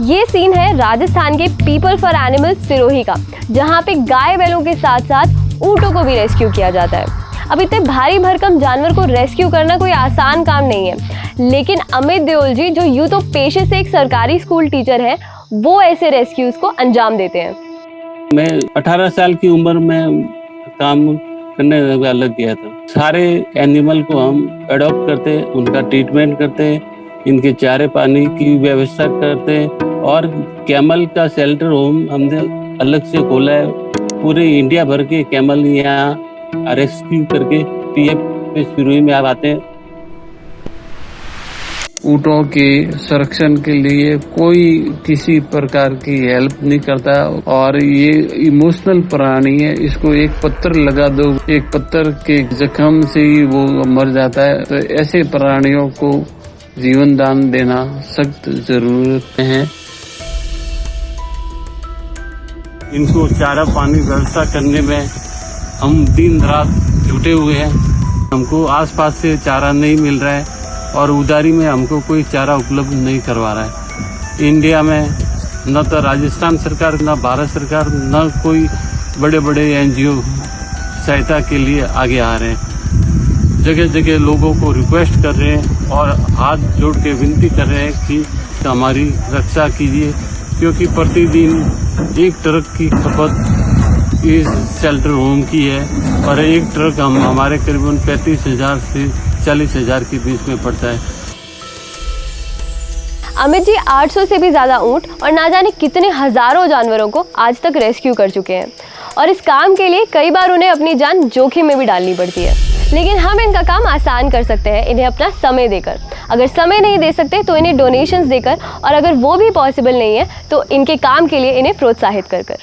ये सीन है राजस्थान के पीपल फॉर एनिमल्स सिरोही का, जहाँ पे गाय बैलों के साथ साथ ऊँटों को भी रेस्क्यू किया जाता है। अब इतने भारी भरकम जानवर को रेस्क्यू करना कोई आसान काम नहीं है। लेकिन अमित देओल जी, जो यूँ तो पेशे से एक सरकारी स्कूल टीचर है, वो ऐसे रेस्क्यूज को अंजाम देते हैं। मैं 18 साल की उम्र में काम करने लग गया था। सारे एनिमल को हम अडॉप्ट करते, उनका ट्रीटमेंट करते, इनके चारे पानी की व्यवस्था करते और कैमल का शेल्टर होम हमने अलग से खोला है। पूरे इंडिया भर के कैमल यहाँ रेस्क्यू करके पीएफ शुरू में आप आते हैं। ऊँटों के संरक्षण के लिए कोई किसी प्रकार की हेल्प नहीं करता और ये इमोशनल प्राणी है, इसको एक पत्थर लगा दो, एक पत्थर के जख्म से ही वो मर जाता है। तो ऐसे प्राणियों को जीवन दान देना सख्त ज़रूरत है। इनको चारा पानी व्यवस्था करने में हम दिन रात जुटे हुए हैं। हमको आसपास से चारा नहीं मिल रहा है और उदारी में हमको कोई चारा उपलब्ध नहीं करवा रहा है। इंडिया में न तो राजस्थान सरकार, न भारत सरकार, न कोई बड़े बड़े एनजीओ सहायता के लिए आगे आ रहे हैं। जगह जगह लोगों को रिक्वेस्ट कर रहे हैं और हाथ जोड़ के विनती कर रहे हैं कि हमारी रक्षा कीजिए, क्योंकि प्रतिदिन एक ट्रक की खपत इस शेल्टर होम की है और एक ट्रक हम, हमारे करीबन पैंतीस हज़ार से चालीस हज़ार के बीच में पड़ता है। अमित जी 800 से भी ज़्यादा ऊँट और ना जाने कितने हज़ारों जानवरों को आज तक रेस्क्यू कर चुके हैं। और इस काम के लिए कई बार उन्हें अपनी जान जोखिम में भी डालनी पड़ती है। लेकिन हम इनका काम आसान कर सकते हैं, इन्हें अपना समय देकर। अगर समय नहीं दे सकते तो इन्हें डोनेशंस देकर, और अगर वो भी पॉसिबल नहीं है तो इनके काम के लिए इन्हें प्रोत्साहित कर कर।